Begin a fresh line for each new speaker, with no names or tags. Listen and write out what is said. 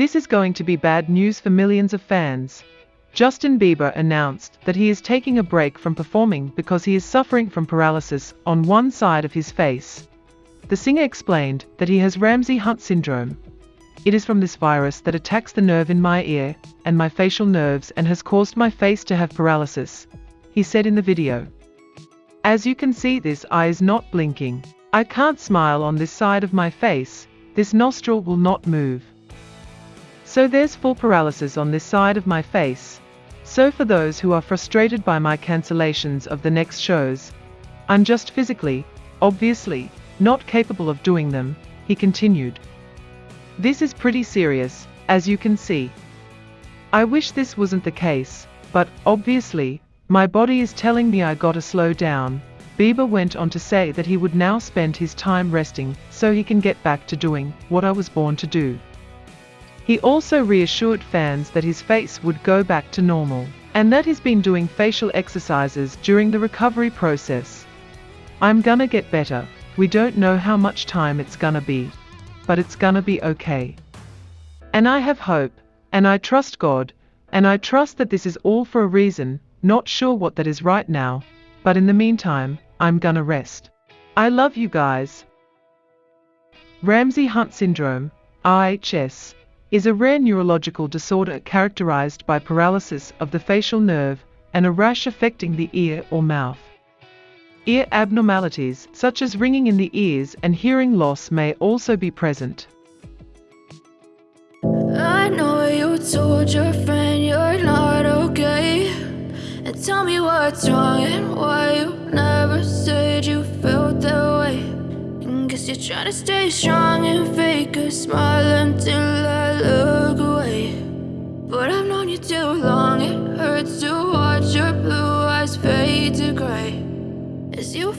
This is going to be bad news for millions of fans. Justin Bieber announced that he is taking a break from performing because he is suffering from paralysis on one side of his face. The singer explained that he has Ramsay Hunt syndrome. It is from this virus that attacks the nerve in my ear and my facial nerves and has caused my face to have paralysis, he said in the video. As you can see this eye is not blinking. I can't smile on this side of my face, this nostril will not move. So there's full paralysis on this side of my face. So for those who are frustrated by my cancellations of the next shows, I'm just physically, obviously, not capable of doing them, he continued. This is pretty serious, as you can see. I wish this wasn't the case, but, obviously, my body is telling me I gotta slow down. Bieber went on to say that he would now spend his time resting so he can get back to doing what I was born to do. He also reassured fans that his face would go back to normal, and that he's been doing facial exercises during the recovery process. I'm gonna get better, we don't know how much time it's gonna be, but it's gonna be okay. And I have hope, and I trust God, and I trust that this is all for a reason, not sure what that is right now, but in the meantime, I'm gonna rest. I love you guys. Ramsay Hunt Syndrome, RHS, is a rare neurological disorder characterized by paralysis of the facial nerve and a rash affecting the ear or mouth. Ear abnormalities, such as ringing in the ears and hearing loss may also be present.
I know you told your friend you're not okay And tell me what's wrong and why Trying to stay strong and fake a smile until I look away. But I've known you too long, it hurts to watch your blue eyes fade to gray. As you